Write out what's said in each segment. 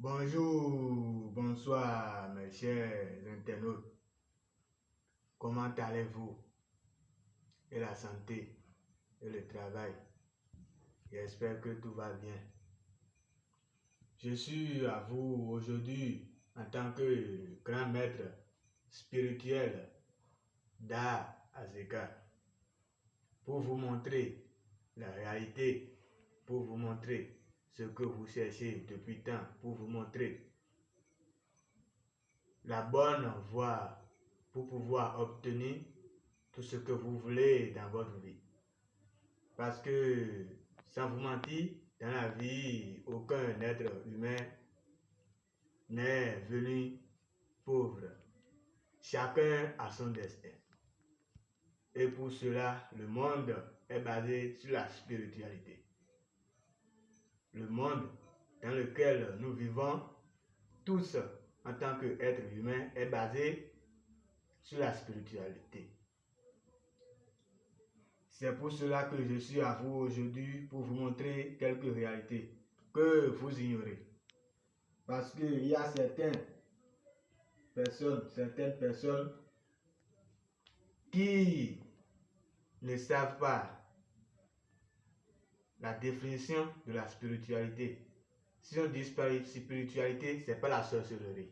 Bonjour, bonsoir mes chers internautes. Comment allez-vous? Et la santé et le travail? J'espère que tout va bien. Je suis à vous aujourd'hui en tant que grand maître spirituel d'A pour vous montrer la réalité, pour vous montrer ce que vous cherchez depuis tant, pour vous montrer la bonne voie pour pouvoir obtenir tout ce que vous voulez dans votre vie. Parce que, sans vous mentir, dans la vie, aucun être humain n'est venu pauvre. Chacun a son destin. Et pour cela, le monde est basé sur la spiritualité. Le monde dans lequel nous vivons, tous en tant qu'êtres humains, est basé sur la spiritualité. C'est pour cela que je suis à vous aujourd'hui pour vous montrer quelques réalités que vous ignorez. Parce qu'il y a certaines personnes, certaines personnes qui ne savent pas la définition de la spiritualité. Si on dit spiritualité, ce n'est pas la sorcellerie.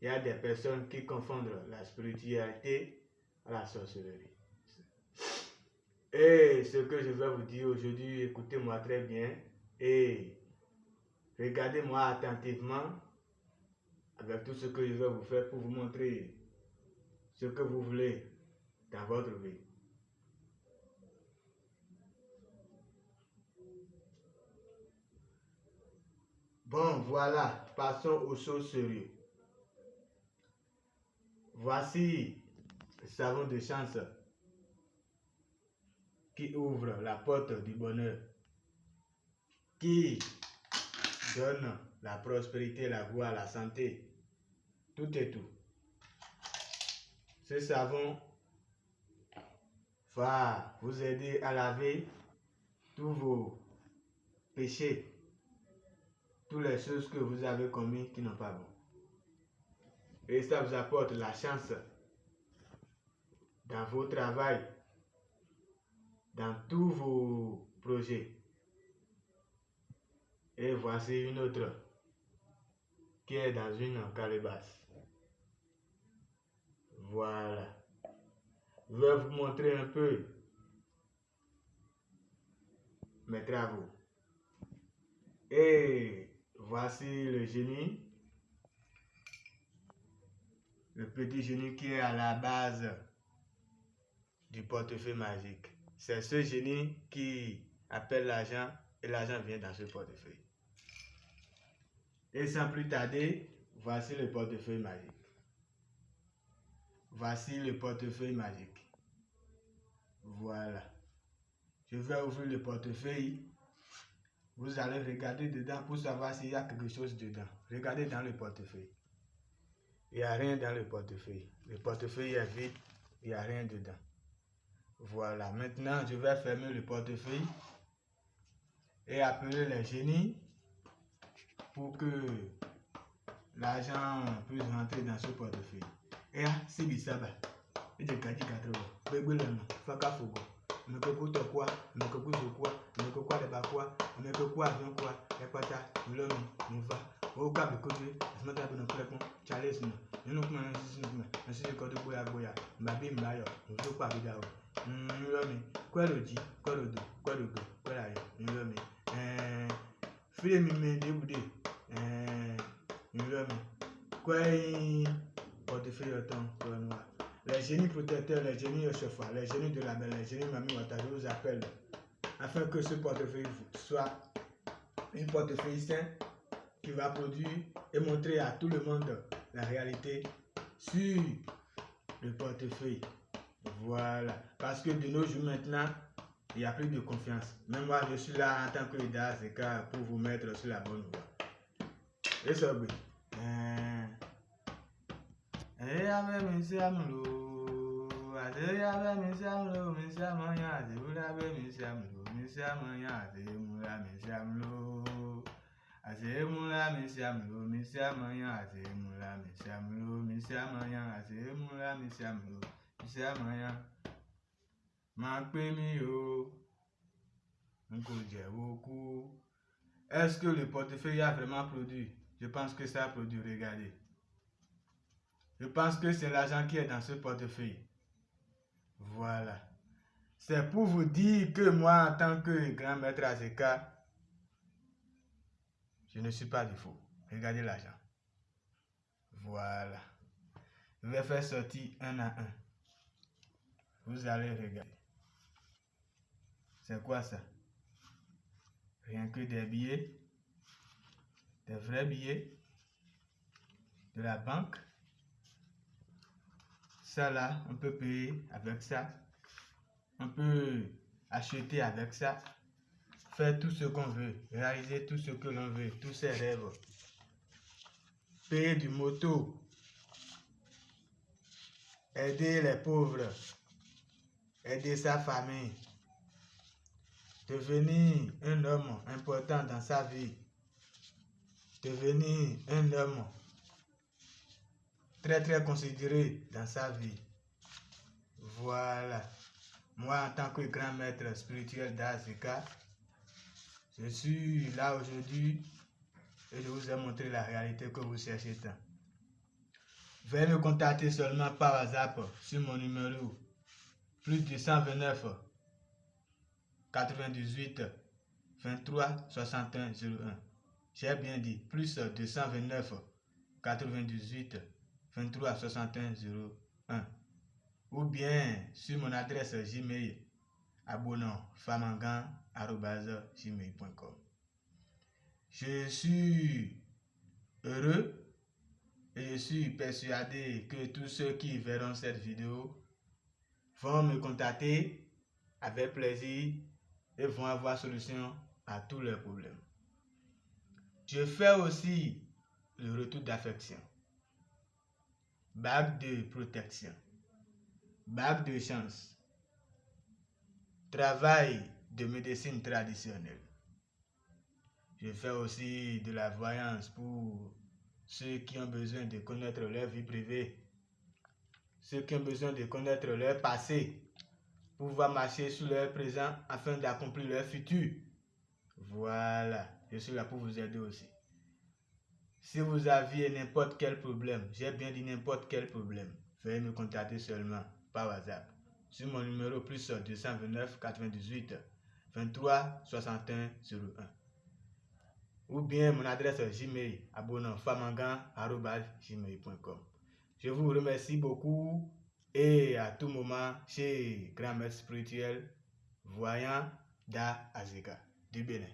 Il y a des personnes qui confondent la spiritualité à la sorcellerie. Et ce que je vais vous dire aujourd'hui, écoutez-moi très bien et regardez-moi attentivement avec tout ce que je vais vous faire pour vous montrer ce que vous voulez dans votre vie. Bon, voilà, passons aux choses sérieuses. Voici le savon de chance qui ouvre la porte du bonheur, qui donne la prospérité, la voix, la santé, tout et tout. Ce savon va vous aider à laver tous vos péchés toutes les choses que vous avez commis qui n'ont pas bon. Et ça vous apporte la chance dans vos travail, dans tous vos projets. Et voici une autre qui est dans une calebasse. Voilà. Je vais vous montrer un peu mes travaux. Et Voici le génie. Le petit génie qui est à la base du portefeuille magique. C'est ce génie qui appelle l'argent et l'argent vient dans ce portefeuille. Et sans plus tarder, voici le portefeuille magique. Voici le portefeuille magique. Voilà. Je vais ouvrir le portefeuille vous allez regarder dedans pour savoir s'il y a quelque chose dedans. Regardez dans le portefeuille. Il n'y a rien dans le portefeuille. Le portefeuille est vide. Il n'y a rien dedans. Voilà. Maintenant, je vais fermer le portefeuille et appeler les génies pour que l'argent puisse rentrer dans ce portefeuille. Et si bisaba, il y a 80. mmekekwu tọkwa mmekekwu zokwa mmekekwu adịbakwa mmekekwu azụnkwa ẹkpata ńlọrọrìn nùfà owó kàbí kóde àtúntà bí nùpẹkùn charles nù nínú kùnà ní sísìn kùnà ní sísìn kọdú gbóyà gbóyà mbàbí mbàyọ òfin pàbídà o ńlọmi kwẹlòjì kwẹlòdò kwẹlògò kwẹlàyọ ńlọmi fílẹmì mi débùdé ńlọmi kwẹyìn ọdún fẹyọtàn kọlọnùwà. Les génies protecteurs, les génies Yoshua, les génies de la belle, les génies Mami je vous appelle afin que ce portefeuille soit une portefeuille sain qui va produire et montrer à tout le monde la réalité sur le portefeuille. Voilà. Parce que de nos jours maintenant, il n'y a plus de confiance. Même moi, je suis là en tant que leader, c'est pour vous mettre sur la bonne voie. Et ça, oui. Est-ce que le portefeuille a vraiment produit? Je pense que ça a produit, regardez. Je pense que c'est l'argent qui est dans ce portefeuille. Voilà. C'est pour vous dire que moi, en tant que grand maître Azeka, je ne suis pas du faux. Regardez l'argent. Voilà. Je vais faire sortir un à un. Vous allez regarder. C'est quoi ça? Rien que des billets, des vrais billets de la banque. Là, on peut payer avec ça. On peut acheter avec ça. Faire tout ce qu'on veut. Réaliser tout ce que l'on veut. Tous ses rêves. Payer du moto. Aider les pauvres. Aider sa famille. Devenir un homme important dans sa vie. Devenir un homme très très considéré dans sa vie. Voilà. Moi, en tant que grand maître spirituel d'Azika, je suis là aujourd'hui et je vous ai montré la réalité que vous cherchez tant. Veuillez me contacter seulement par WhatsApp sur mon numéro plus 229 98 23 61 01. J'ai bien dit plus 229 98 23 61 01 ou bien sur mon adresse Gmail abonnant famangan.gmail.com. Je suis heureux et je suis persuadé que tous ceux qui verront cette vidéo vont me contacter avec plaisir et vont avoir solution à tous leurs problèmes. Je fais aussi le retour d'affection, bague de protection, bague de chance, travail de médecine traditionnelle. Je fais aussi de la voyance pour ceux qui ont besoin de connaître leur vie privée, ceux qui ont besoin de connaître leur passé, pouvoir marcher sur leur présent afin d'accomplir leur futur. Voilà, je suis là pour vous aider aussi. Si vous aviez n'importe quel problème, j'ai bien dit n'importe quel problème, veuillez me contacter seulement par WhatsApp sur mon numéro plus 229 98 23 61 01 ou bien mon adresse Gmail abonnantfamangan.gmail.com. Je vous remercie beaucoup et à tout moment chez Grand Maître Spirituel Voyant Da Azeka du Bénin.